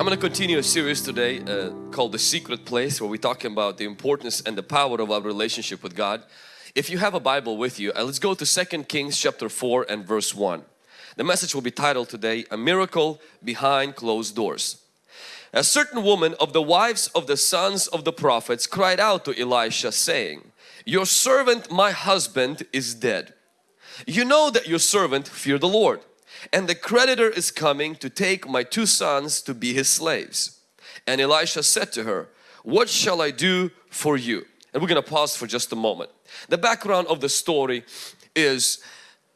I'm going to continue a series today uh, called The Secret Place where we're talking about the importance and the power of our relationship with God. If you have a Bible with you, uh, let's go to 2 Kings chapter 4 and verse 1. The message will be titled today, A Miracle Behind Closed Doors. A certain woman of the wives of the sons of the prophets cried out to Elisha saying, Your servant my husband is dead. You know that your servant feared the Lord and the creditor is coming to take my two sons to be his slaves. And Elisha said to her, what shall I do for you? And we're going to pause for just a moment. The background of the story is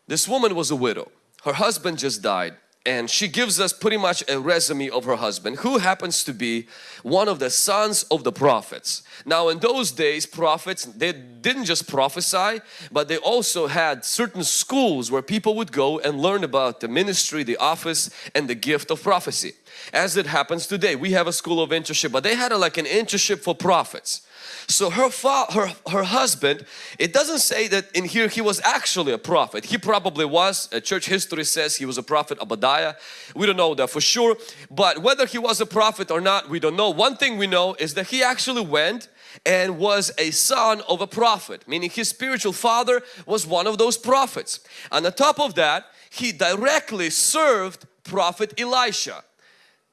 this woman was a widow. Her husband just died and she gives us pretty much a resume of her husband who happens to be one of the sons of the prophets. Now in those days prophets they didn't just prophesy but they also had certain schools where people would go and learn about the ministry, the office and the gift of prophecy. As it happens today we have a school of internship but they had a, like an internship for prophets. So her, her, her husband, it doesn't say that in here he was actually a prophet. He probably was. Uh, church history says he was a prophet Obadiah. We don't know that for sure. But whether he was a prophet or not, we don't know. One thing we know is that he actually went and was a son of a prophet. Meaning his spiritual father was one of those prophets. On the top of that, he directly served prophet Elisha.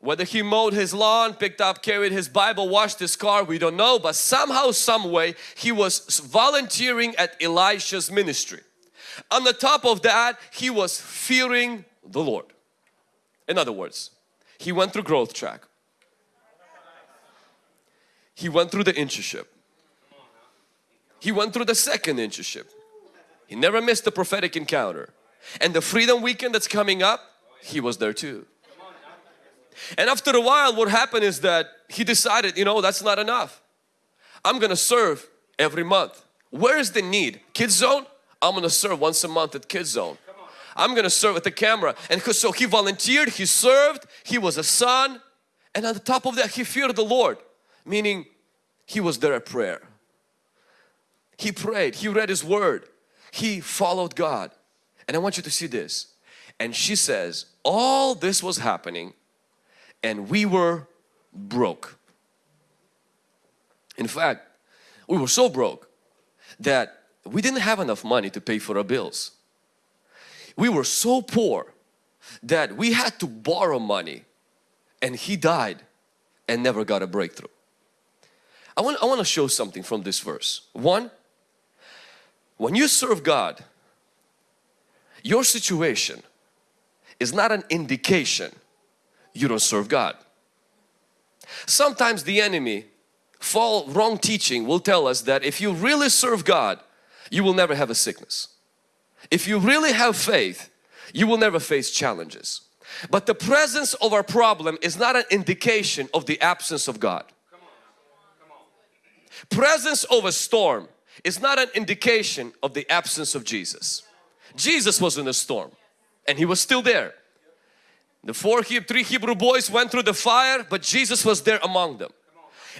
Whether he mowed his lawn, picked up, carried his Bible, washed his car, we don't know. But somehow, some way, he was volunteering at Elisha's ministry. On the top of that, he was fearing the Lord. In other words, he went through growth track. He went through the internship. He went through the second internship. He never missed the prophetic encounter. And the freedom weekend that's coming up, he was there too. And after a while what happened is that he decided, you know, that's not enough. I'm gonna serve every month. Where is the need? Kids zone? I'm gonna serve once a month at kids zone. I'm gonna serve at the camera. And so he volunteered, he served, he was a son. And on the top of that, he feared the Lord. Meaning, he was there at prayer. He prayed, he read his word, he followed God. And I want you to see this. And she says, all this was happening and we were broke. In fact, we were so broke that we didn't have enough money to pay for our bills. We were so poor that we had to borrow money and he died and never got a breakthrough. I want, I want to show something from this verse. One, when you serve God, your situation is not an indication you don't serve God. Sometimes the enemy, fall wrong teaching will tell us that if you really serve God, you will never have a sickness. If you really have faith, you will never face challenges. But the presence of our problem is not an indication of the absence of God. Presence of a storm is not an indication of the absence of Jesus. Jesus was in a storm and He was still there. The four, three Hebrew boys went through the fire, but Jesus was there among them.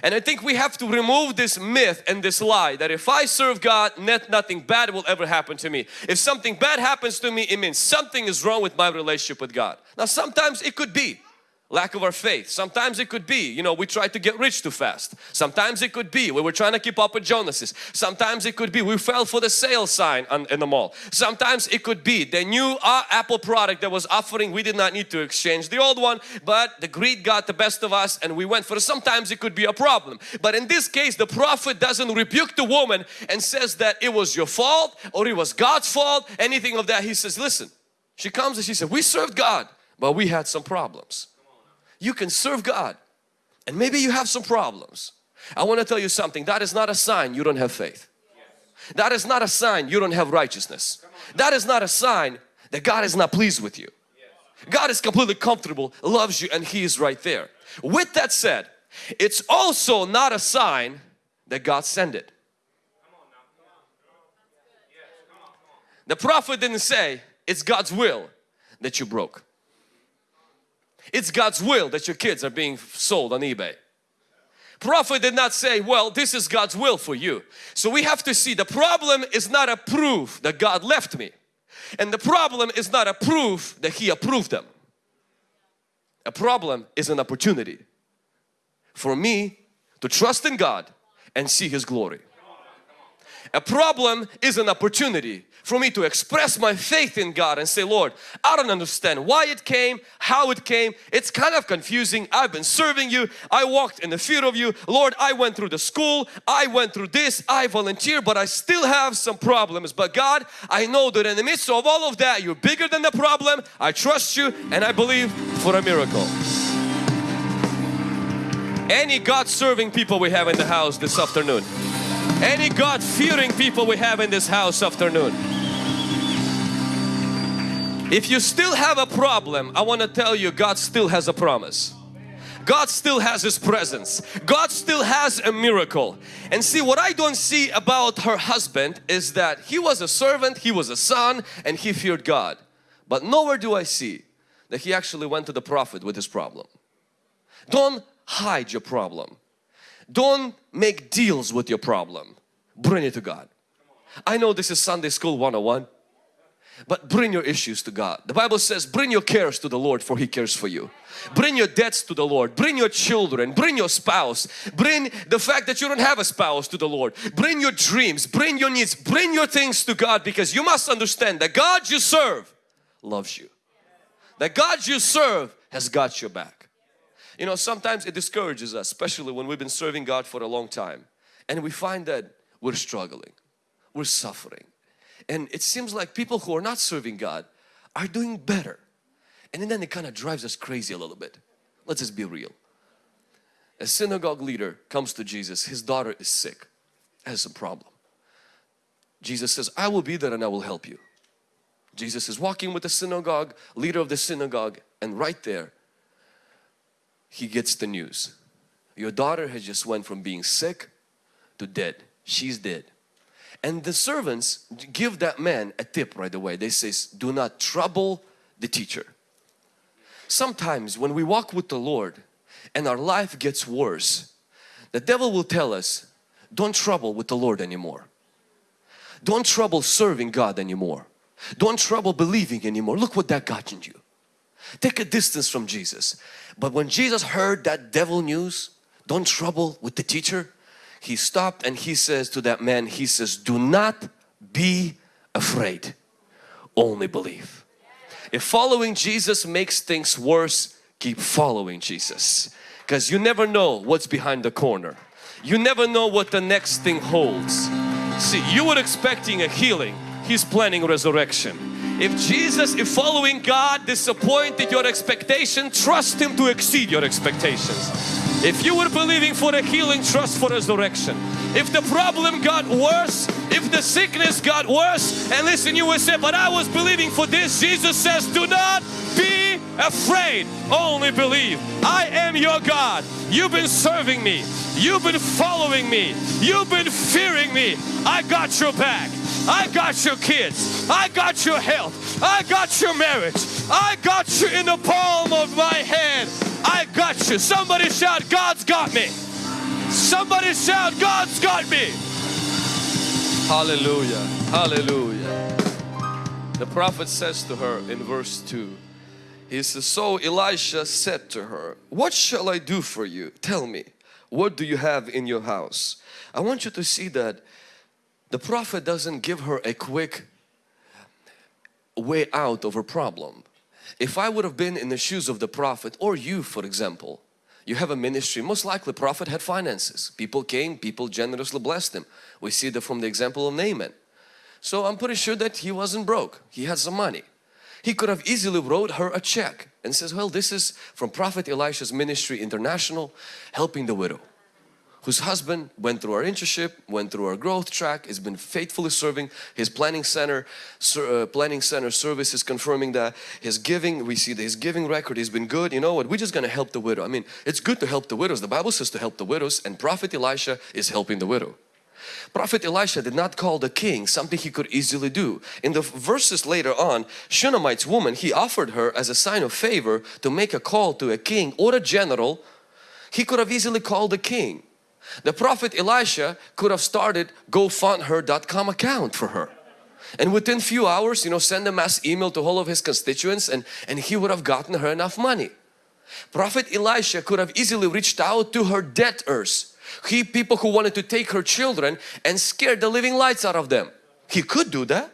And I think we have to remove this myth and this lie that if I serve God, nothing bad will ever happen to me. If something bad happens to me, it means something is wrong with my relationship with God. Now sometimes it could be lack of our faith. Sometimes it could be, you know, we tried to get rich too fast. Sometimes it could be we were trying to keep up with Joneses. Sometimes it could be we fell for the sale sign on, in the mall. Sometimes it could be the new uh, Apple product that was offering, we did not need to exchange the old one, but the greed got the best of us and we went for it. Sometimes it could be a problem. But in this case, the prophet doesn't rebuke the woman and says that it was your fault or it was God's fault, anything of that. He says, listen, she comes and she said, we served God, but we had some problems you can serve God and maybe you have some problems. I want to tell you something that is not a sign you don't have faith. That is not a sign you don't have righteousness. That is not a sign that God is not pleased with you. God is completely comfortable, loves you and He is right there. With that said, it's also not a sign that God sent it. The prophet didn't say it's God's will that you broke. It's God's will that your kids are being sold on eBay. Prophet did not say, well, this is God's will for you. So we have to see the problem is not a proof that God left me. And the problem is not a proof that He approved them. A problem is an opportunity for me to trust in God and see His glory. A problem is an opportunity for me to express my faith in God and say, Lord, I don't understand why it came, how it came. It's kind of confusing. I've been serving you. I walked in the fear of you. Lord, I went through the school. I went through this. I volunteer, but I still have some problems. But God, I know that in the midst of all of that, you're bigger than the problem. I trust you and I believe for a miracle. Any God-serving people we have in the house this afternoon. Any God-fearing people we have in this house afternoon. If you still have a problem, I want to tell you God still has a promise. God still has His presence. God still has a miracle. And see what I don't see about her husband is that he was a servant, he was a son and he feared God. But nowhere do I see that he actually went to the prophet with his problem. Don't hide your problem. Don't make deals with your problem. Bring it to God. I know this is Sunday School 101 but bring your issues to God. The Bible says bring your cares to the Lord for He cares for you. Bring your debts to the Lord. Bring your children. Bring your spouse. Bring the fact that you don't have a spouse to the Lord. Bring your dreams. Bring your needs. Bring your things to God because you must understand that God you serve loves you. That God you serve has got your back. You know sometimes it discourages us especially when we've been serving God for a long time and we find that we're struggling. We're suffering and it seems like people who are not serving God are doing better and then it kind of drives us crazy a little bit. Let's just be real. A synagogue leader comes to Jesus his daughter is sick has a problem. Jesus says I will be there and I will help you. Jesus is walking with the synagogue leader of the synagogue and right there he gets the news your daughter has just went from being sick to dead she's dead and the servants give that man a tip right away. They says, do not trouble the teacher. Sometimes when we walk with the Lord and our life gets worse, the devil will tell us, don't trouble with the Lord anymore. Don't trouble serving God anymore. Don't trouble believing anymore. Look what that got in you. Take a distance from Jesus. But when Jesus heard that devil news, don't trouble with the teacher, he stopped and he says to that man, he says, do not be afraid, only believe. If following Jesus makes things worse, keep following Jesus because you never know what's behind the corner. You never know what the next thing holds. See, you were expecting a healing, He's planning resurrection. If Jesus, if following God disappointed your expectation, trust Him to exceed your expectations. If you were believing for a healing, trust for resurrection. If the problem got worse, if the sickness got worse, and listen, you will say, but I was believing for this. Jesus says, do not be afraid, only believe. I am your God. You've been serving me. You've been following me. You've been fearing me. I got your back. I got your kids. I got your health. I got your marriage. I got you in the palm of my hand. I got you. Somebody shout, God's got me. Somebody shout, God's got me. Hallelujah. Hallelujah. The prophet says to her in verse 2, he says, So Elisha said to her, What shall I do for you? Tell me, what do you have in your house? I want you to see that the prophet doesn't give her a quick way out of her problem. If I would have been in the shoes of the prophet or you for example, you have a ministry, most likely prophet had finances. People came, people generously blessed him. We see that from the example of Naaman. So I'm pretty sure that he wasn't broke. He had some money. He could have easily wrote her a check and says, well this is from Prophet Elisha's Ministry International helping the widow whose husband went through our internship, went through our growth track, has been faithfully serving his planning center, uh, planning center service is confirming that his giving, we see that his giving record has been good. You know what, we're just going to help the widow. I mean, it's good to help the widows. The Bible says to help the widows and Prophet Elisha is helping the widow. Prophet Elisha did not call the king something he could easily do. In the verses later on, Shunammite's woman, he offered her as a sign of favor to make a call to a king or a general. He could have easily called the king the prophet Elisha could have started gofundher.com account for her. And within few hours, you know, send a mass email to all of his constituents and, and he would have gotten her enough money. Prophet Elisha could have easily reached out to her debtors. He people who wanted to take her children and scare the living lights out of them. He could do that.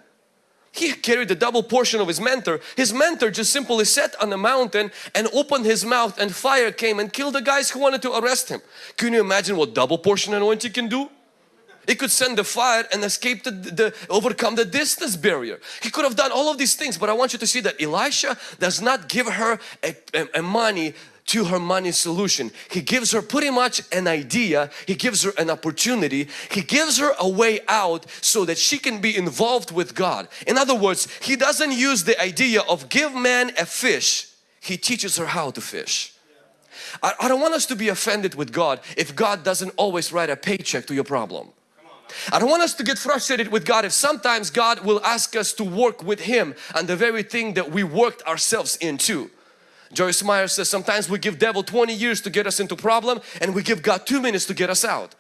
He carried the double portion of his mentor. His mentor just simply sat on the mountain and opened his mouth and fire came and killed the guys who wanted to arrest him. Can you imagine what double portion anointing can do? It could send the fire and escape the, the, overcome the distance barrier. He could have done all of these things but I want you to see that Elisha does not give her a, a, a money to her money solution. He gives her pretty much an idea, he gives her an opportunity, he gives her a way out so that she can be involved with God. In other words, he doesn't use the idea of give man a fish, he teaches her how to fish. I, I don't want us to be offended with God if God doesn't always write a paycheck to your problem. I don't want us to get frustrated with God if sometimes God will ask us to work with Him on the very thing that we worked ourselves into. Joyce Meyer says sometimes we give devil 20 years to get us into problem and we give God two minutes to get us out.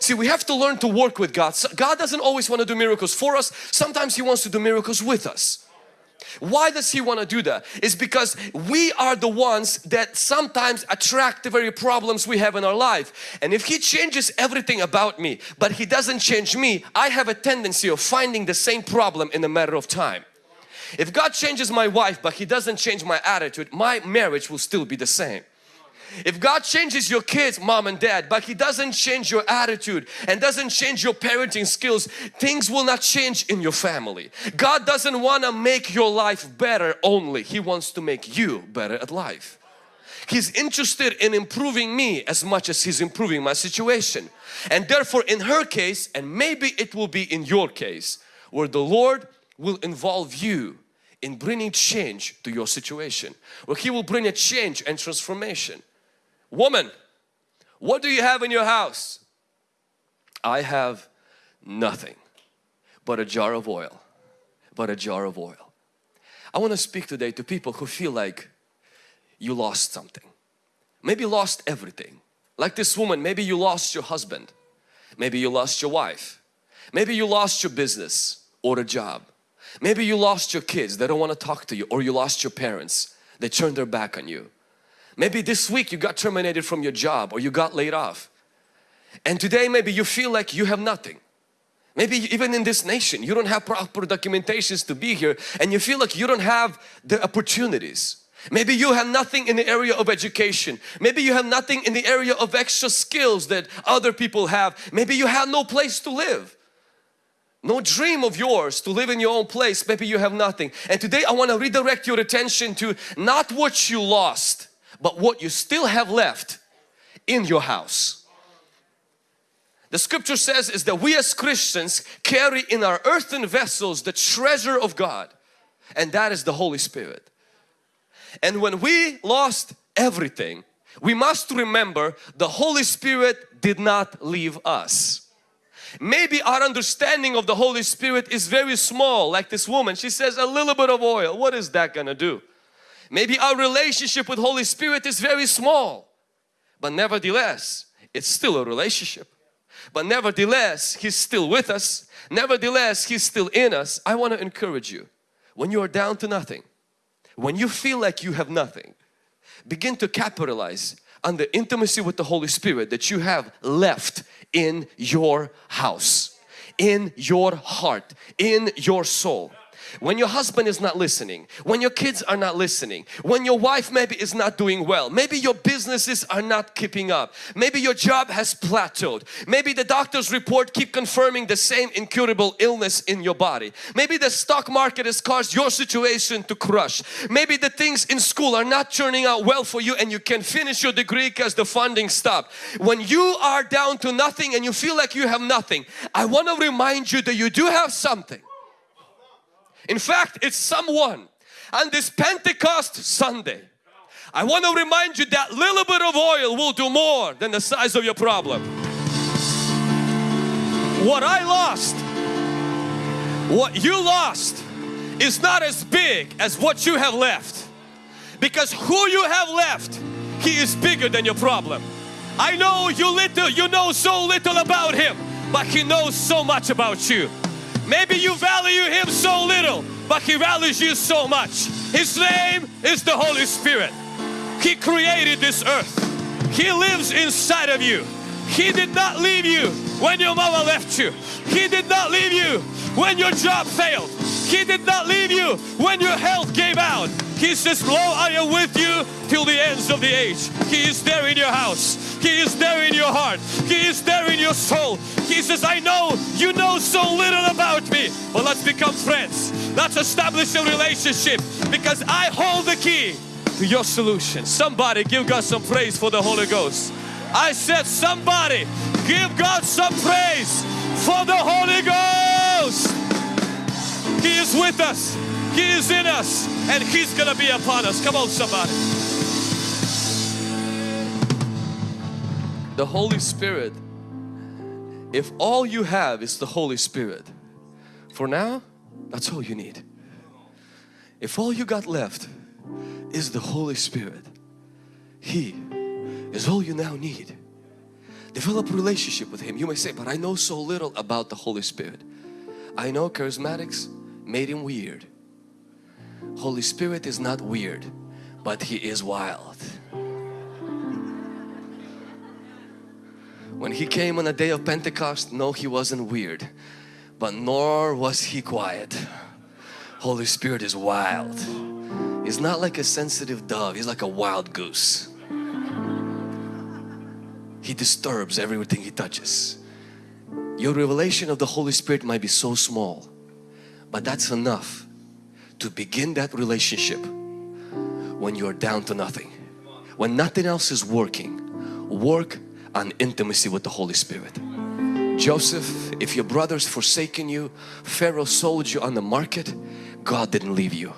See we have to learn to work with God. God doesn't always want to do miracles for us. Sometimes He wants to do miracles with us. Why does he want to do that? It's because we are the ones that sometimes attract the very problems we have in our life. And if he changes everything about me, but he doesn't change me, I have a tendency of finding the same problem in a matter of time. If God changes my wife, but he doesn't change my attitude, my marriage will still be the same. If God changes your kids, mom and dad, but He doesn't change your attitude and doesn't change your parenting skills, things will not change in your family. God doesn't want to make your life better only. He wants to make you better at life. He's interested in improving me as much as He's improving my situation. And therefore in her case, and maybe it will be in your case, where the Lord will involve you in bringing change to your situation. Where He will bring a change and transformation. Woman, what do you have in your house? I have nothing but a jar of oil, but a jar of oil. I want to speak today to people who feel like you lost something. Maybe lost everything. Like this woman, maybe you lost your husband. Maybe you lost your wife. Maybe you lost your business or a job. Maybe you lost your kids, they don't want to talk to you or you lost your parents, they turned their back on you. Maybe this week you got terminated from your job or you got laid off. And today maybe you feel like you have nothing. Maybe even in this nation you don't have proper documentations to be here and you feel like you don't have the opportunities. Maybe you have nothing in the area of education. Maybe you have nothing in the area of extra skills that other people have. Maybe you have no place to live. No dream of yours to live in your own place. Maybe you have nothing. And today I want to redirect your attention to not what you lost but what you still have left in your house. The scripture says is that we as Christians carry in our earthen vessels the treasure of God and that is the Holy Spirit. And when we lost everything, we must remember the Holy Spirit did not leave us. Maybe our understanding of the Holy Spirit is very small like this woman. She says a little bit of oil. What is that gonna do? Maybe our relationship with Holy Spirit is very small, but nevertheless, it's still a relationship. But nevertheless, He's still with us. Nevertheless, He's still in us. I want to encourage you, when you are down to nothing, when you feel like you have nothing, begin to capitalize on the intimacy with the Holy Spirit that you have left in your house, in your heart, in your soul when your husband is not listening, when your kids are not listening, when your wife maybe is not doing well, maybe your businesses are not keeping up, maybe your job has plateaued, maybe the doctor's report keep confirming the same incurable illness in your body, maybe the stock market has caused your situation to crush, maybe the things in school are not turning out well for you and you can finish your degree because the funding stopped. When you are down to nothing and you feel like you have nothing, I want to remind you that you do have something. In fact, it's someone on this Pentecost Sunday. I want to remind you that little bit of oil will do more than the size of your problem. What I lost, what you lost is not as big as what you have left. Because who you have left, He is bigger than your problem. I know you little, you know so little about Him, but He knows so much about you. Maybe you value Him so little, but He values you so much. His name is the Holy Spirit. He created this earth. He lives inside of you. He did not leave you when your mama left you. He did not leave you when your job failed. He did not leave you when your health gave out. He says, Lo, I am with you till the ends of the age. He is there in your house. He is there in your heart. He is there in your soul. He says, I know you know so little about me, but let's become friends. Let's establish a relationship because I hold the key to your solution. Somebody give God some praise for the Holy Ghost. I said somebody give God some praise for the Holy Ghost. He is with us. He is in us and He's gonna be upon us. Come on somebody. The Holy Spirit, if all you have is the Holy Spirit, for now, that's all you need. If all you got left is the Holy Spirit, He is all you now need. Develop a relationship with Him. You may say, but I know so little about the Holy Spirit. I know charismatics made Him weird. Holy Spirit is not weird, but He is wild. When He came on the day of Pentecost, no He wasn't weird, but nor was He quiet. Holy Spirit is wild. He's not like a sensitive dove, He's like a wild goose. He disturbs everything He touches. Your revelation of the Holy Spirit might be so small, but that's enough to begin that relationship when you're down to nothing. When nothing else is working, work on intimacy with the Holy Spirit. Joseph, if your brothers forsaken you, Pharaoh sold you on the market, God didn't leave you.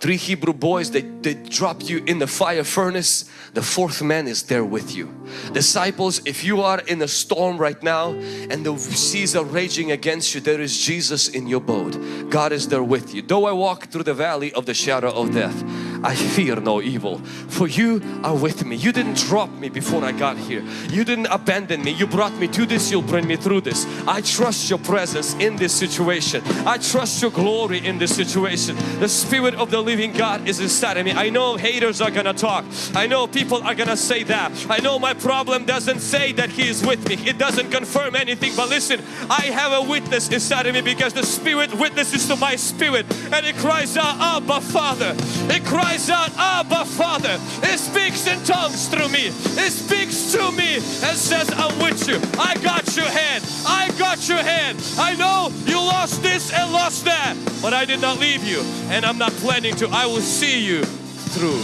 Three Hebrew boys, they, they dropped you in the fire furnace. The fourth man is there with you. Disciples, if you are in a storm right now and the seas are raging against you, there is Jesus in your boat. God is there with you. Though I walk through the valley of the shadow of death, I fear no evil for you are with me. You didn't drop me before I got here. You didn't abandon me. You brought me to this. You'll bring me through this. I trust your presence in this situation. I trust your glory in this situation. The Spirit of the living God is inside of me. I know haters are gonna talk. I know people are gonna say that. I know my problem doesn't say that He is with me. It doesn't confirm anything. But listen, I have a witness inside of me because the Spirit witnesses to my spirit and it cries out, Abba Father. It cries cries out, Abba Father. It speaks in tongues through me. It speaks to me and says, I'm with you. I got your hand. I got your hand. I know you lost this and lost that, but I did not leave you and I'm not planning to. I will see you through.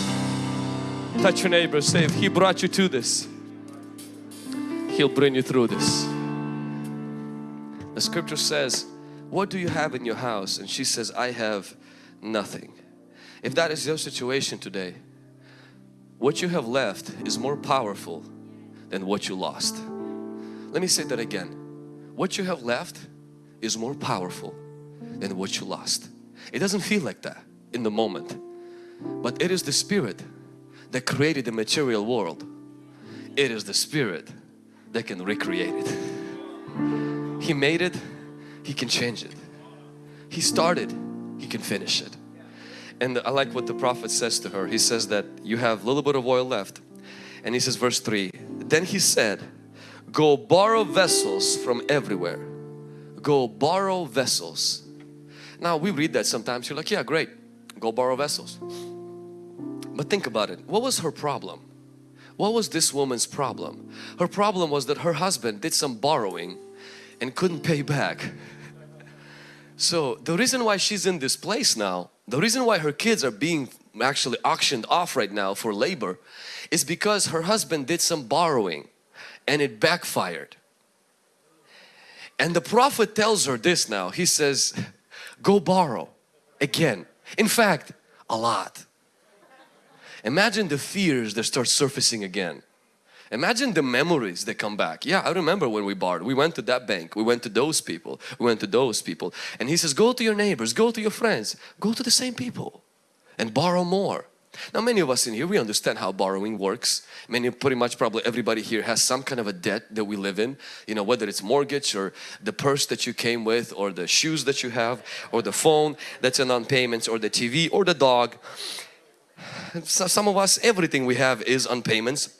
Touch your neighbor, say, if He brought you to this, He'll bring you through this. The scripture says, what do you have in your house? And she says, I have nothing. If that is your situation today, what you have left is more powerful than what you lost. Let me say that again. What you have left is more powerful than what you lost. It doesn't feel like that in the moment, but it is the Spirit that created the material world. It is the Spirit that can recreate it. He made it, He can change it. He started, He can finish it. And I like what the prophet says to her. He says that you have a little bit of oil left. And he says verse 3, Then he said, Go borrow vessels from everywhere. Go borrow vessels. Now we read that sometimes. You're like, yeah, great. Go borrow vessels. But think about it. What was her problem? What was this woman's problem? Her problem was that her husband did some borrowing and couldn't pay back. So the reason why she's in this place now the reason why her kids are being actually auctioned off right now for labor is because her husband did some borrowing and it backfired. And the prophet tells her this now. He says, go borrow again. In fact, a lot. Imagine the fears that start surfacing again. Imagine the memories that come back. Yeah, I remember when we borrowed. We went to that bank. We went to those people. We went to those people. And he says, go to your neighbors, go to your friends, go to the same people and borrow more. Now many of us in here, we understand how borrowing works. Many, pretty much probably everybody here has some kind of a debt that we live in. You know, whether it's mortgage or the purse that you came with or the shoes that you have or the phone that's in on payments or the TV or the dog. So some of us, everything we have is on payments.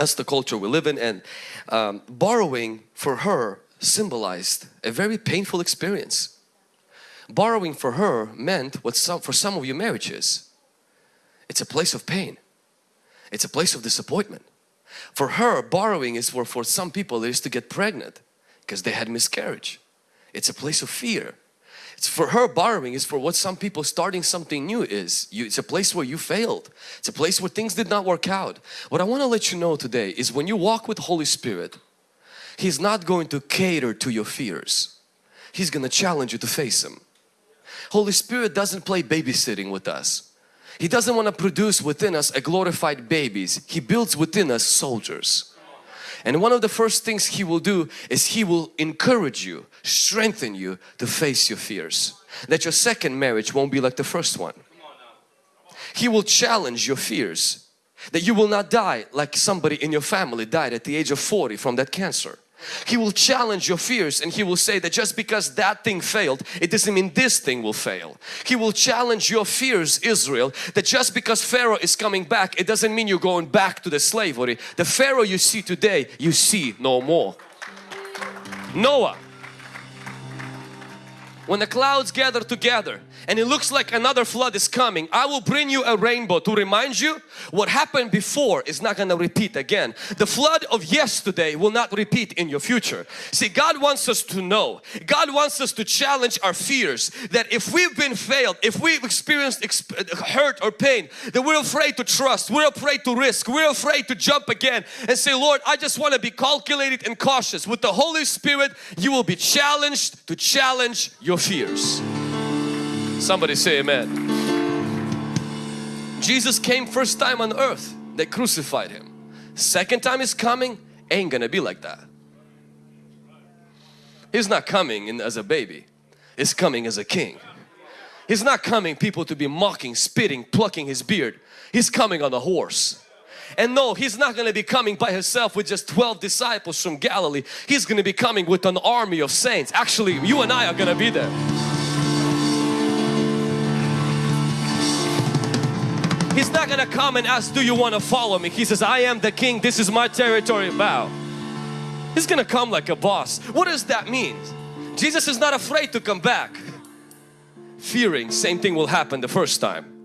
That's the culture we live in and um, borrowing for her symbolized a very painful experience. Borrowing for her meant what some, for some of you marriages. It's a place of pain. It's a place of disappointment. For her, borrowing is for, for some people is to get pregnant because they had miscarriage. It's a place of fear. It's for her borrowing is for what some people starting something new is. You, it's a place where you failed. It's a place where things did not work out. What I want to let you know today is when you walk with Holy Spirit, He's not going to cater to your fears. He's going to challenge you to face them. Holy Spirit doesn't play babysitting with us. He doesn't want to produce within us a glorified babies. He builds within us soldiers. And one of the first things He will do is He will encourage you, strengthen you to face your fears. That your second marriage won't be like the first one. He will challenge your fears. That you will not die like somebody in your family died at the age of 40 from that cancer. He will challenge your fears and He will say that just because that thing failed, it doesn't mean this thing will fail. He will challenge your fears, Israel, that just because Pharaoh is coming back, it doesn't mean you're going back to the slavery. The Pharaoh you see today, you see no more. Noah, when the clouds gather together and it looks like another flood is coming, I will bring you a rainbow to remind you what happened before is not going to repeat again. The flood of yesterday will not repeat in your future. See, God wants us to know, God wants us to challenge our fears that if we've been failed, if we've experienced exp hurt or pain, that we're afraid to trust, we're afraid to risk, we're afraid to jump again and say, Lord, I just want to be calculated and cautious. With the Holy Spirit, you will be challenged to challenge your fears. Somebody say amen. Jesus came first time on earth. They crucified Him. Second time He's coming, ain't gonna be like that. He's not coming in as a baby. He's coming as a king. He's not coming people to be mocking, spitting, plucking His beard. He's coming on a horse. And no, He's not going to be coming by Himself with just 12 disciples from Galilee. He's going to be coming with an army of saints. Actually, you and I are going to be there. He's not gonna come and ask, do you want to follow me? He says, I am the king, this is my territory, bow. He's gonna come like a boss. What does that mean? Jesus is not afraid to come back. Fearing same thing will happen the first time.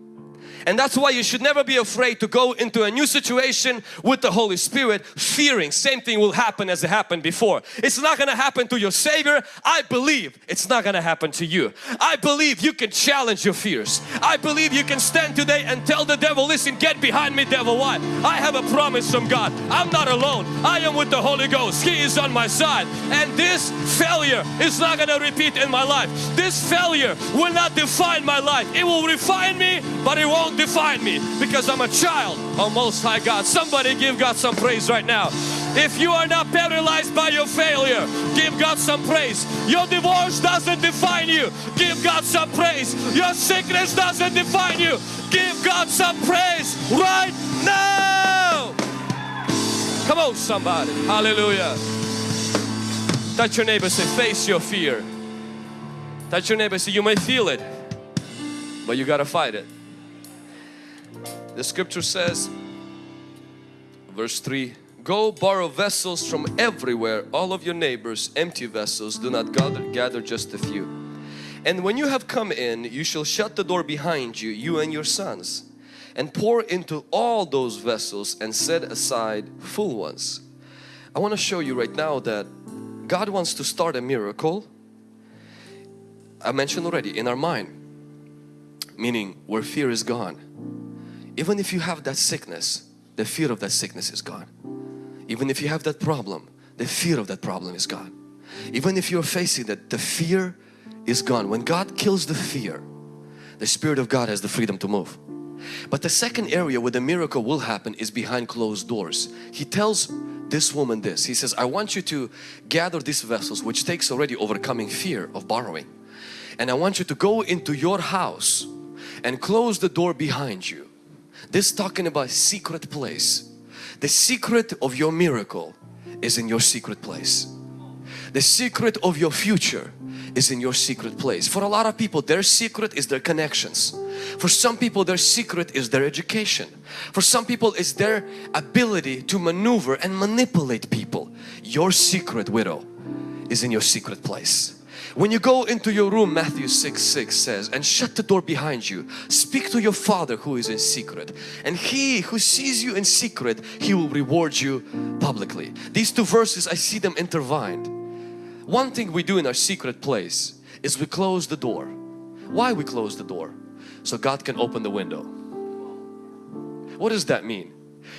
And that's why you should never be afraid to go into a new situation with the Holy Spirit fearing same thing will happen as it happened before. It's not going to happen to your Savior. I believe it's not going to happen to you. I believe you can challenge your fears. I believe you can stand today and tell the devil, listen, get behind me devil. Why? I have a promise from God. I'm not alone. I am with the Holy Ghost. He is on my side. And this failure is not going to repeat in my life. This failure will not define my life. It will refine me, but it won't define me because I'm a child of Most High God. Somebody give God some praise right now. If you are not paralyzed by your failure, give God some praise. Your divorce doesn't define you. Give God some praise. Your sickness doesn't define you. Give God some praise right now. Come on somebody. Hallelujah. Touch your neighbor say face your fear. Touch your neighbor say you may feel it but you got to fight it. The scripture says, verse 3, Go borrow vessels from everywhere, all of your neighbors, empty vessels, do not gather, gather just a few. And when you have come in, you shall shut the door behind you, you and your sons, and pour into all those vessels and set aside full ones. I want to show you right now that God wants to start a miracle. I mentioned already in our mind, meaning where fear is gone even if you have that sickness, the fear of that sickness is gone. Even if you have that problem, the fear of that problem is gone. Even if you're facing that, the fear is gone. When God kills the fear, the Spirit of God has the freedom to move. But the second area where the miracle will happen is behind closed doors. He tells this woman this. He says, I want you to gather these vessels which takes already overcoming fear of borrowing. And I want you to go into your house and close the door behind you this talking about secret place. The secret of your miracle is in your secret place. The secret of your future is in your secret place. For a lot of people their secret is their connections. For some people their secret is their education. For some people it's their ability to maneuver and manipulate people. Your secret widow is in your secret place. When you go into your room, Matthew 6, 6 says, and shut the door behind you, speak to your Father who is in secret. And He who sees you in secret, He will reward you publicly. These two verses, I see them intertwined. One thing we do in our secret place is we close the door. Why we close the door? So God can open the window. What does that mean?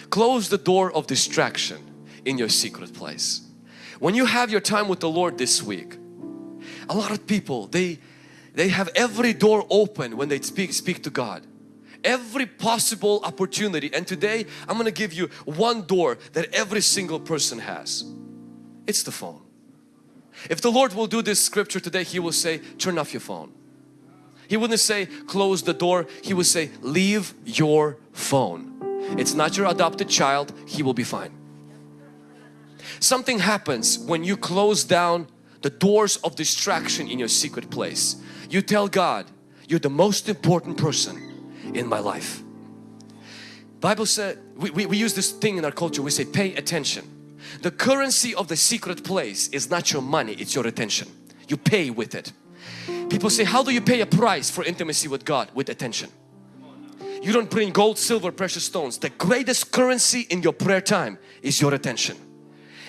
Close the door of distraction in your secret place. When you have your time with the Lord this week, a lot of people they they have every door open when they speak speak to God. Every possible opportunity. And today I'm going to give you one door that every single person has. It's the phone. If the Lord will do this scripture today He will say turn off your phone. He wouldn't say close the door. He would say leave your phone. It's not your adopted child. He will be fine. Something happens when you close down the doors of distraction in your secret place. You tell God, you're the most important person in my life. Bible said, we, we, we use this thing in our culture, we say pay attention. The currency of the secret place is not your money, it's your attention. You pay with it. People say, how do you pay a price for intimacy with God? With attention. You don't bring gold, silver, precious stones. The greatest currency in your prayer time is your attention.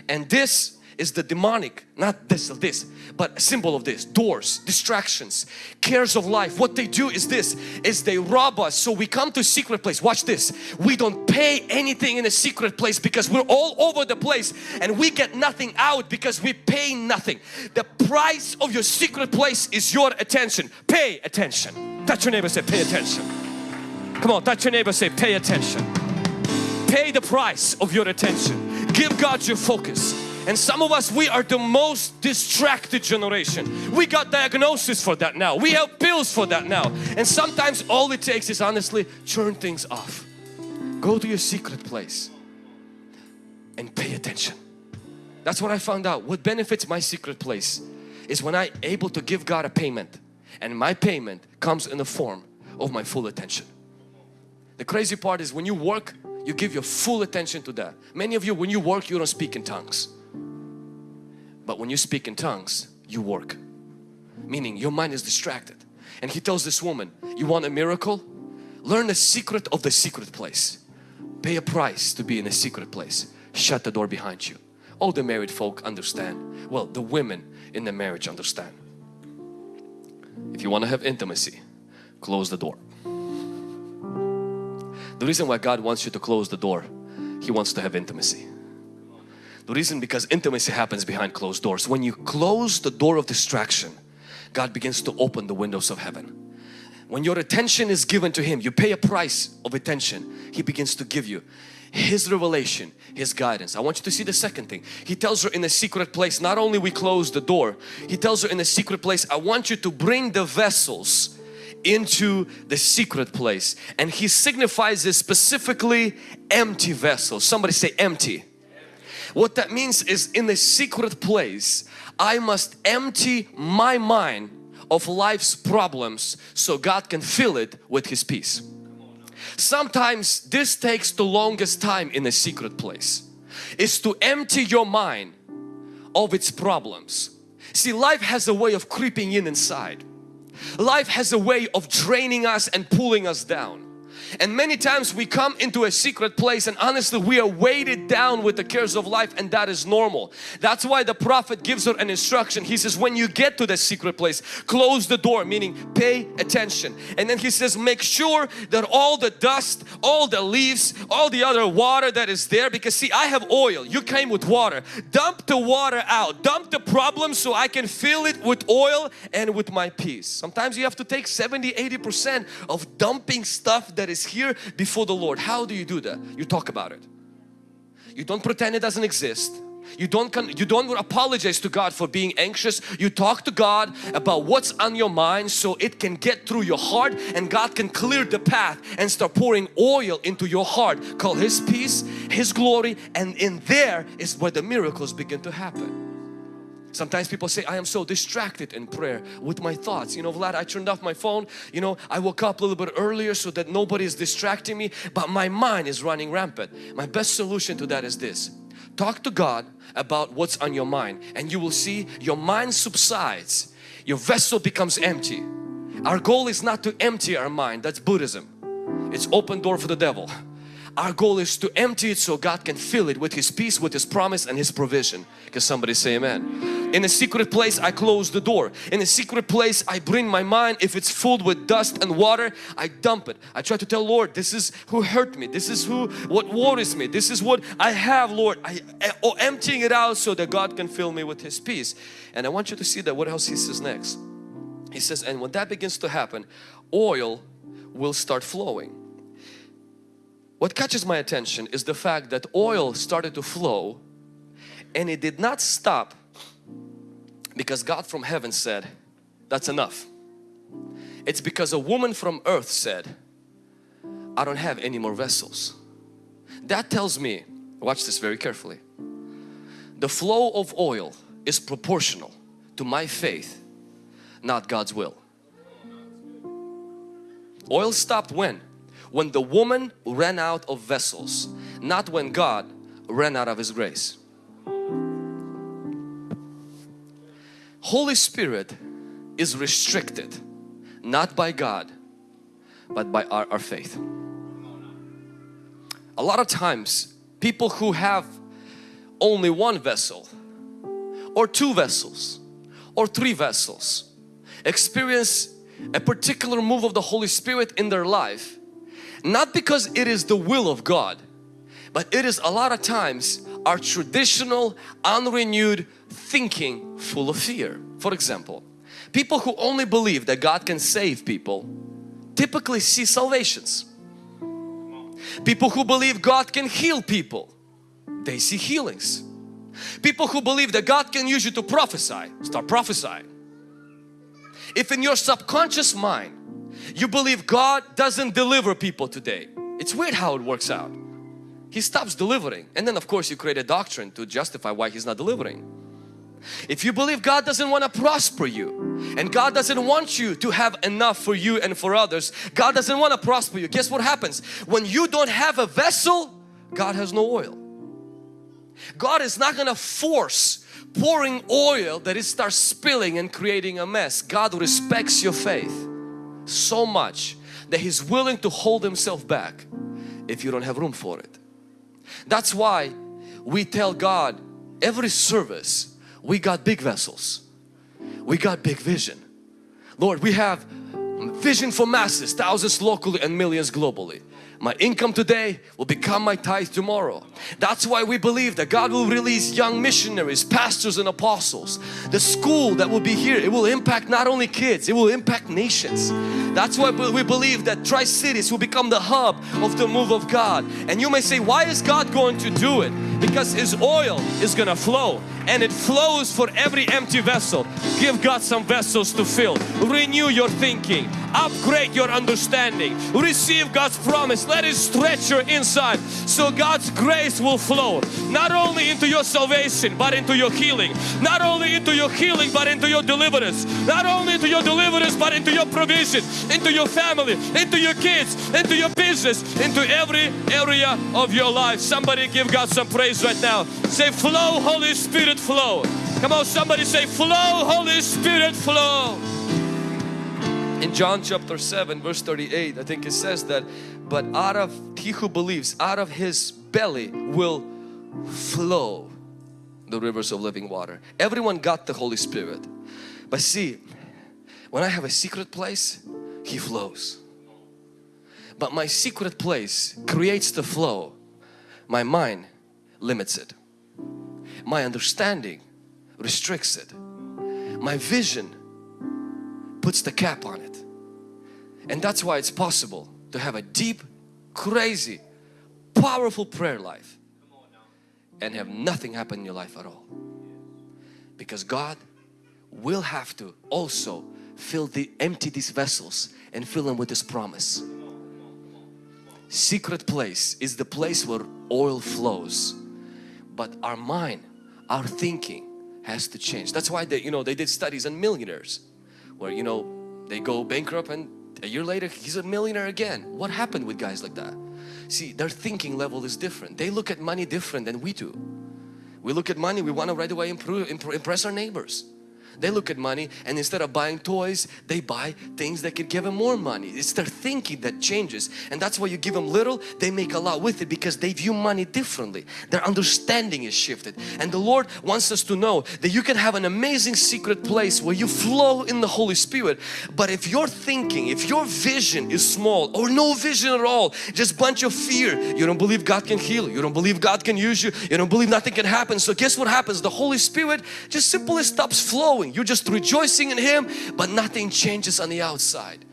And this is the demonic, not this this, but a symbol of this, doors, distractions, cares of life. What they do is this, is they rob us. So we come to secret place, watch this. We don't pay anything in a secret place because we're all over the place and we get nothing out because we pay nothing. The price of your secret place is your attention. Pay attention. Touch your neighbor say pay attention. Come on, touch your neighbor say pay attention. Pay the price of your attention. Give God your focus. And some of us, we are the most distracted generation. We got diagnosis for that now. We have pills for that now. And sometimes all it takes is honestly turn things off. Go to your secret place and pay attention. That's what I found out. What benefits my secret place is when I able to give God a payment and my payment comes in the form of my full attention. The crazy part is when you work, you give your full attention to that. Many of you, when you work, you don't speak in tongues. But when you speak in tongues, you work. Meaning your mind is distracted. And he tells this woman, you want a miracle? Learn the secret of the secret place. Pay a price to be in a secret place. Shut the door behind you. All the married folk understand. Well, the women in the marriage understand. If you want to have intimacy, close the door. The reason why God wants you to close the door, He wants to have intimacy. The reason because intimacy happens behind closed doors. When you close the door of distraction, God begins to open the windows of heaven. When your attention is given to Him, you pay a price of attention, He begins to give you His revelation, His guidance. I want you to see the second thing. He tells her in a secret place, not only we close the door, He tells her in a secret place, I want you to bring the vessels into the secret place. And He signifies this specifically empty vessels. Somebody say empty. What that means is in a secret place, I must empty my mind of life's problems so God can fill it with His peace. Sometimes this takes the longest time in a secret place is to empty your mind of its problems. See life has a way of creeping in inside. Life has a way of draining us and pulling us down. And many times we come into a secret place and honestly we are weighted down with the cares of life and that is normal. That's why the prophet gives her an instruction. He says when you get to the secret place close the door meaning pay attention. And then he says make sure that all the dust, all the leaves, all the other water that is there because see I have oil, you came with water. Dump the water out, dump the problem so I can fill it with oil and with my peace. Sometimes you have to take 70-80% of dumping stuff that is is here before the Lord. How do you do that? You talk about it. You don't pretend it doesn't exist. You don't you don't apologize to God for being anxious. You talk to God about what's on your mind so it can get through your heart and God can clear the path and start pouring oil into your heart. Call His peace, His glory and in there is where the miracles begin to happen. Sometimes people say, I am so distracted in prayer with my thoughts. You know, Vlad, I turned off my phone. You know, I woke up a little bit earlier so that nobody is distracting me, but my mind is running rampant. My best solution to that is this. Talk to God about what's on your mind and you will see your mind subsides. Your vessel becomes empty. Our goal is not to empty our mind. That's Buddhism. It's open door for the devil. Our goal is to empty it so God can fill it with His peace, with His promise and His provision. Can somebody say amen? In a secret place I close the door. In a secret place I bring my mind. If it's filled with dust and water, I dump it. I try to tell Lord, this is who hurt me. This is who, what worries me. This is what I have Lord. I, oh, emptying it out so that God can fill me with His peace. And I want you to see that what else He says next. He says, and when that begins to happen, oil will start flowing. What catches my attention is the fact that oil started to flow and it did not stop because God from heaven said, that's enough. It's because a woman from earth said, I don't have any more vessels. That tells me, watch this very carefully, the flow of oil is proportional to my faith, not God's will. Oil stopped when? When the woman ran out of vessels, not when God ran out of His grace. Holy Spirit is restricted not by God but by our, our faith. A lot of times people who have only one vessel or two vessels or three vessels experience a particular move of the Holy Spirit in their life not because it is the will of God but it is a lot of times our traditional unrenewed thinking full of fear. For example, people who only believe that God can save people typically see salvations. People who believe God can heal people, they see healings. People who believe that God can use you to prophesy, start prophesying. If in your subconscious mind you believe God doesn't deliver people today. It's weird how it works out. He stops delivering and then of course you create a doctrine to justify why He's not delivering. If you believe God doesn't want to prosper you and God doesn't want you to have enough for you and for others, God doesn't want to prosper you. Guess what happens? When you don't have a vessel, God has no oil. God is not going to force pouring oil that it starts spilling and creating a mess. God respects your faith so much that He's willing to hold Himself back if you don't have room for it. That's why we tell God every service we got big vessels. We got big vision. Lord, we have vision for masses, thousands locally and millions globally. My income today will become my tithe tomorrow. That's why we believe that God will release young missionaries, pastors and apostles. The school that will be here, it will impact not only kids, it will impact nations. That's why we believe that Tri-Cities will become the hub of the move of God. And you may say, why is God going to do it? Because His oil is going to flow and it flows for every empty vessel. Give God some vessels to fill. Renew your thinking. Upgrade your understanding. Receive God's promise. Let it stretch your inside so God's grace will flow not only into your salvation but into your healing. Not only into your healing but into your deliverance. Not only into your deliverance but into your provision, into your family, into your kids, into your business, into every area of your life. Somebody give God some praise right now. Say flow Holy Spirit flow. Come on somebody say flow Holy Spirit flow in John chapter 7 verse 38 I think it says that but out of he who believes out of his belly will flow the rivers of living water. Everyone got the Holy Spirit. But see when I have a secret place he flows. But my secret place creates the flow. My mind limits it. My understanding restricts it. My vision puts the cap on it and that's why it's possible to have a deep, crazy, powerful prayer life and have nothing happen in your life at all. Because God will have to also fill the empty these vessels and fill them with His promise. Secret place is the place where oil flows. But our mind, our thinking has to change. That's why they, you know, they did studies on millionaires where, you know, they go bankrupt and a year later he's a millionaire again. What happened with guys like that? See, their thinking level is different. They look at money different than we do. We look at money, we want to right away improve, impress our neighbors. They look at money and instead of buying toys, they buy things that could give them more money. It's their thinking that changes and that's why you give them little, they make a lot with it because they view money differently. Their understanding is shifted and the Lord wants us to know that you can have an amazing secret place where you flow in the Holy Spirit but if your thinking, if your vision is small or no vision at all, just bunch of fear, you don't believe God can heal, you don't believe God can use you, you don't believe nothing can happen. So guess what happens? The Holy Spirit just simply stops flowing you're just rejoicing in Him but nothing changes on the outside.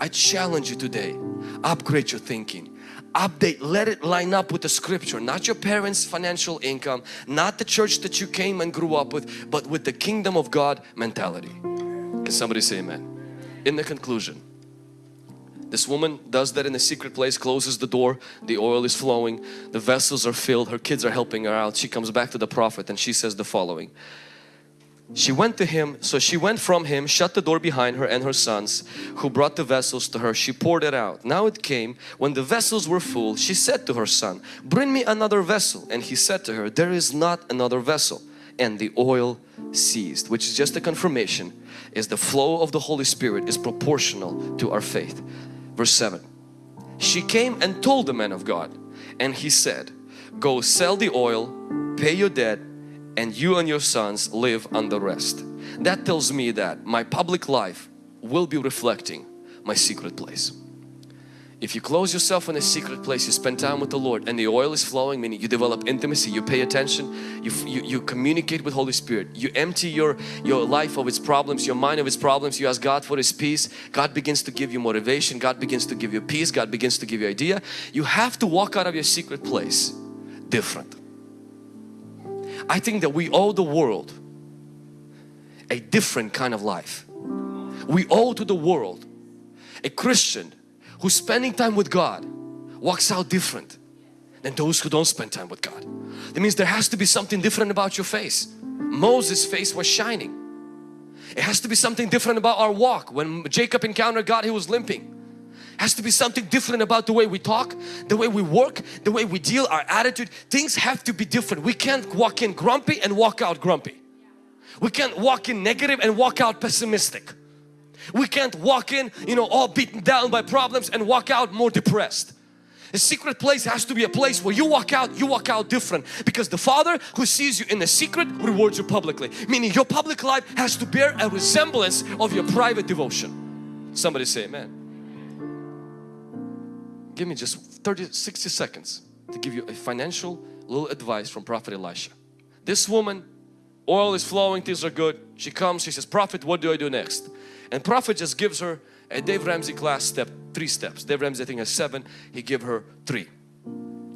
I challenge you today, upgrade your thinking. Update, let it line up with the scripture, not your parents' financial income, not the church that you came and grew up with, but with the kingdom of God mentality. Can somebody say amen? In the conclusion, this woman does that in a secret place, closes the door, the oil is flowing, the vessels are filled, her kids are helping her out. She comes back to the prophet and she says the following she went to him, so she went from him, shut the door behind her and her sons who brought the vessels to her. She poured it out. Now it came, when the vessels were full, she said to her son, bring me another vessel. And he said to her, there is not another vessel. And the oil ceased, which is just a confirmation, is the flow of the Holy Spirit is proportional to our faith. Verse 7. She came and told the man of God and he said, go sell the oil, pay your debt and you and your sons live on the rest. That tells me that my public life will be reflecting my secret place. If you close yourself in a secret place, you spend time with the Lord and the oil is flowing, meaning you develop intimacy, you pay attention, you, you, you communicate with Holy Spirit, you empty your, your life of its problems, your mind of its problems, you ask God for His peace, God begins to give you motivation, God begins to give you peace, God begins to give you idea. You have to walk out of your secret place different. I think that we owe the world a different kind of life. We owe to the world a Christian who's spending time with God walks out different than those who don't spend time with God. That means there has to be something different about your face. Moses' face was shining. It has to be something different about our walk. When Jacob encountered God, he was limping has to be something different about the way we talk, the way we work, the way we deal, our attitude. Things have to be different. We can't walk in grumpy and walk out grumpy. We can't walk in negative and walk out pessimistic. We can't walk in, you know, all beaten down by problems and walk out more depressed. A secret place has to be a place where you walk out, you walk out different because the Father who sees you in the secret rewards you publicly. Meaning your public life has to bear a resemblance of your private devotion. Somebody say amen give me just 30, 60 seconds to give you a financial little advice from Prophet Elisha. This woman, oil is flowing, things are good. She comes, she says, Prophet, what do I do next? And Prophet just gives her a Dave Ramsey class step, three steps. Dave Ramsey I think has seven, he give her three.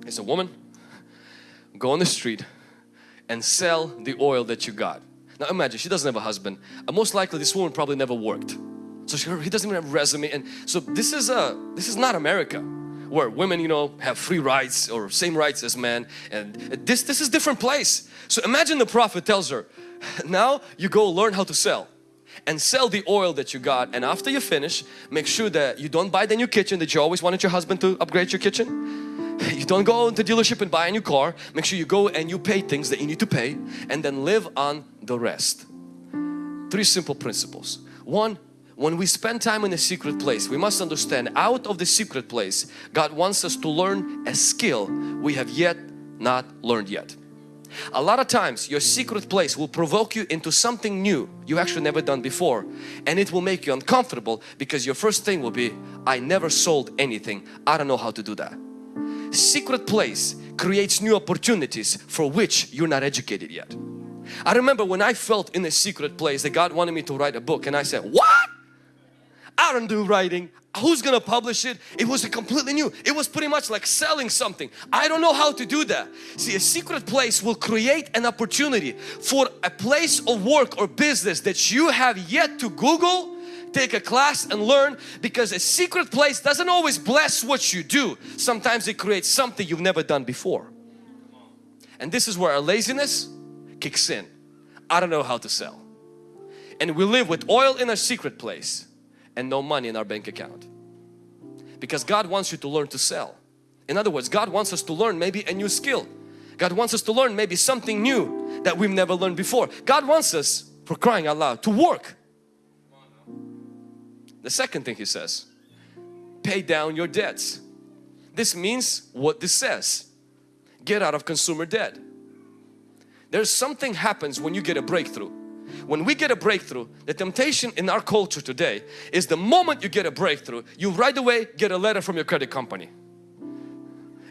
He said, woman, go on the street and sell the oil that you got. Now imagine, she doesn't have a husband. And most likely this woman probably never worked. So she, he doesn't even have a resume. And so this is a, this is not America where women you know have free rights or same rights as men. And this this is different place. So imagine the prophet tells her now you go learn how to sell and sell the oil that you got. And after you finish make sure that you don't buy the new kitchen that you always wanted your husband to upgrade your kitchen. You don't go into dealership and buy a new car. Make sure you go and you pay things that you need to pay and then live on the rest. Three simple principles. One when we spend time in a secret place we must understand out of the secret place God wants us to learn a skill we have yet not learned yet. A lot of times your secret place will provoke you into something new you actually never done before and it will make you uncomfortable because your first thing will be I never sold anything. I don't know how to do that. Secret place creates new opportunities for which you're not educated yet. I remember when I felt in a secret place that God wanted me to write a book and I said what I don't do writing. Who's gonna publish it? It was a completely new. It was pretty much like selling something. I don't know how to do that. See, a secret place will create an opportunity for a place of work or business that you have yet to Google, take a class and learn because a secret place doesn't always bless what you do. Sometimes it creates something you've never done before. And this is where our laziness kicks in. I don't know how to sell. And we live with oil in our secret place and no money in our bank account. Because God wants you to learn to sell. In other words, God wants us to learn maybe a new skill. God wants us to learn maybe something new that we've never learned before. God wants us, for crying out loud, to work. The second thing He says, pay down your debts. This means what this says. Get out of consumer debt. There's something happens when you get a breakthrough. When we get a breakthrough, the temptation in our culture today is the moment you get a breakthrough, you right away get a letter from your credit company.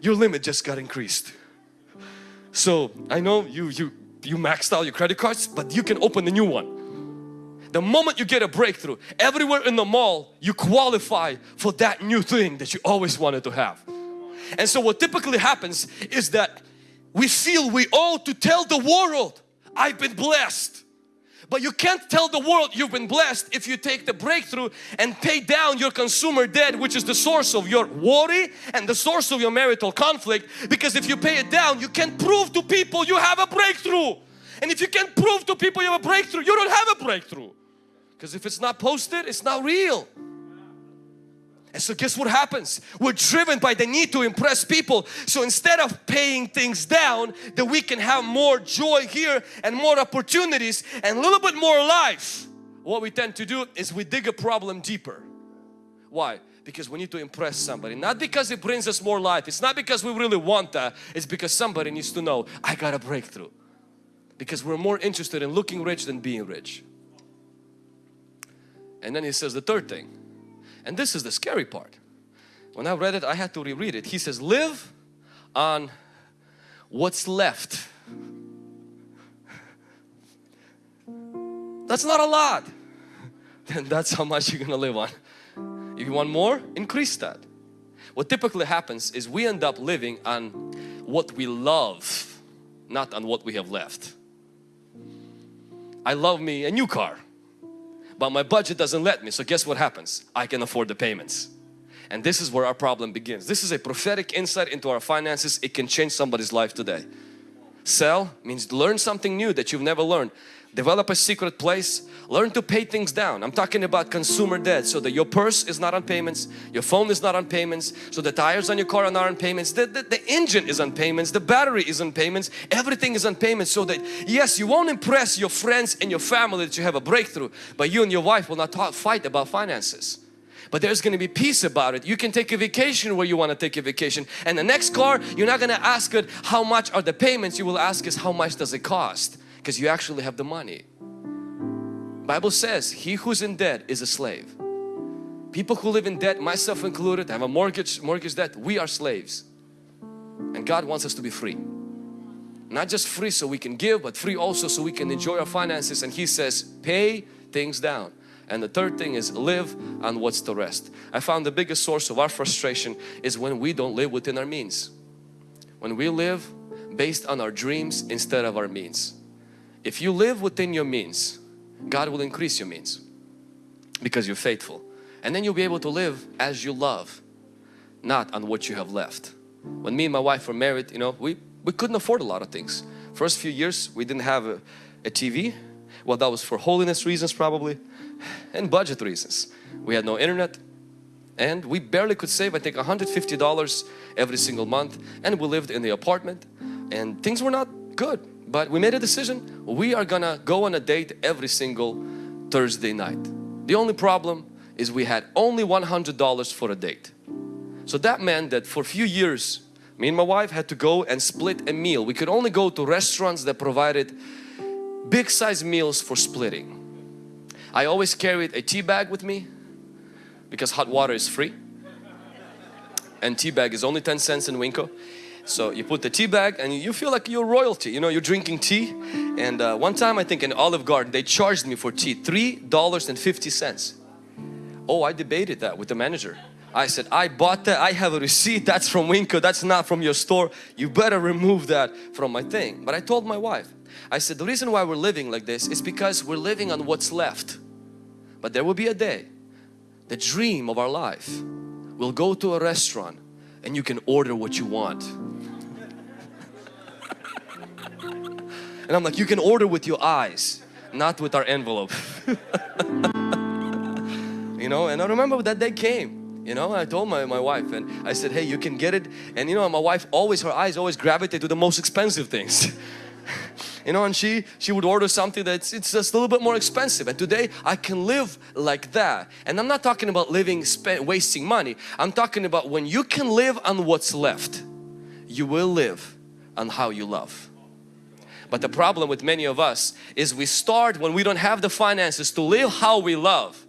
Your limit just got increased. So I know you, you, you maxed out your credit cards, but you can open a new one. The moment you get a breakthrough, everywhere in the mall, you qualify for that new thing that you always wanted to have. And so what typically happens is that we feel we owe to tell the world, I've been blessed. But you can't tell the world you've been blessed if you take the breakthrough and pay down your consumer debt which is the source of your worry and the source of your marital conflict. Because if you pay it down you can prove to people you have a breakthrough. And if you can't prove to people you have a breakthrough you don't have a breakthrough. Because if it's not posted it's not real and so guess what happens? We're driven by the need to impress people. So instead of paying things down, that we can have more joy here and more opportunities and a little bit more life. What we tend to do is we dig a problem deeper. Why? Because we need to impress somebody. Not because it brings us more life. It's not because we really want that. It's because somebody needs to know, I got a breakthrough. Because we're more interested in looking rich than being rich. And then he says the third thing and this is the scary part. When I read it, I had to reread it. He says, live on what's left. That's not a lot. Then that's how much you're gonna live on. If you want more, increase that. What typically happens is we end up living on what we love, not on what we have left. I love me a new car but my budget doesn't let me. So guess what happens? I can afford the payments. And this is where our problem begins. This is a prophetic insight into our finances. It can change somebody's life today. Sell means learn something new that you've never learned. Develop a secret place. Learn to pay things down. I'm talking about consumer debt so that your purse is not on payments, your phone is not on payments, so the tires on your car are not on payments, the, the, the engine is on payments, the battery is on payments, everything is on payments so that yes, you won't impress your friends and your family that you have a breakthrough, but you and your wife will not talk, fight about finances but there's going to be peace about it. You can take a vacation where you want to take a vacation and the next car you're not going to ask it how much are the payments you will ask is how much does it cost because you actually have the money. Bible says he who's in debt is a slave. People who live in debt, myself included, have a mortgage, mortgage debt, we are slaves. And God wants us to be free. Not just free so we can give, but free also so we can enjoy our finances. And He says, pay things down. And the third thing is live on what's the rest. I found the biggest source of our frustration is when we don't live within our means. When we live based on our dreams instead of our means. If you live within your means, God will increase your means because you're faithful. And then you'll be able to live as you love, not on what you have left. When me and my wife were married, you know, we, we couldn't afford a lot of things. First few years we didn't have a, a TV. Well, that was for holiness reasons probably and budget reasons. We had no internet and we barely could save I think $150 every single month and we lived in the apartment and things were not good but we made a decision, we are gonna go on a date every single Thursday night. The only problem is we had only $100 for a date. So that meant that for a few years, me and my wife had to go and split a meal. We could only go to restaurants that provided big size meals for splitting. I always carried a tea bag with me because hot water is free and tea bag is only 10 cents in Winco so you put the tea bag and you feel like you're royalty. You know, you're drinking tea. And uh, one time I think in Olive Garden, they charged me for tea $3.50. Oh, I debated that with the manager. I said, I bought that. I have a receipt. That's from Winco. That's not from your store. You better remove that from my thing. But I told my wife, I said, the reason why we're living like this is because we're living on what's left. But there will be a day, the dream of our life, we'll go to a restaurant and you can order what you want. And I'm like, you can order with your eyes, not with our envelope. you know, and I remember that day came you know I told my, my wife and I said hey you can get it. And you know my wife always her eyes always gravitate to the most expensive things. You know and she she would order something that's it's just a little bit more expensive. And today I can live like that. And I'm not talking about living spend, wasting money. I'm talking about when you can live on what's left you will live on how you love but the problem with many of us is we start when we don't have the finances to live how we love.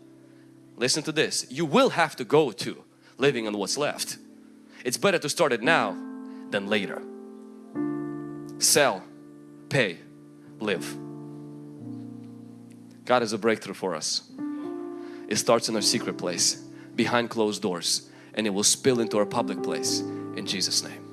Listen to this. You will have to go to living on what's left. It's better to start it now than later. Sell. Pay. Live. God has a breakthrough for us. It starts in our secret place behind closed doors and it will spill into our public place in Jesus name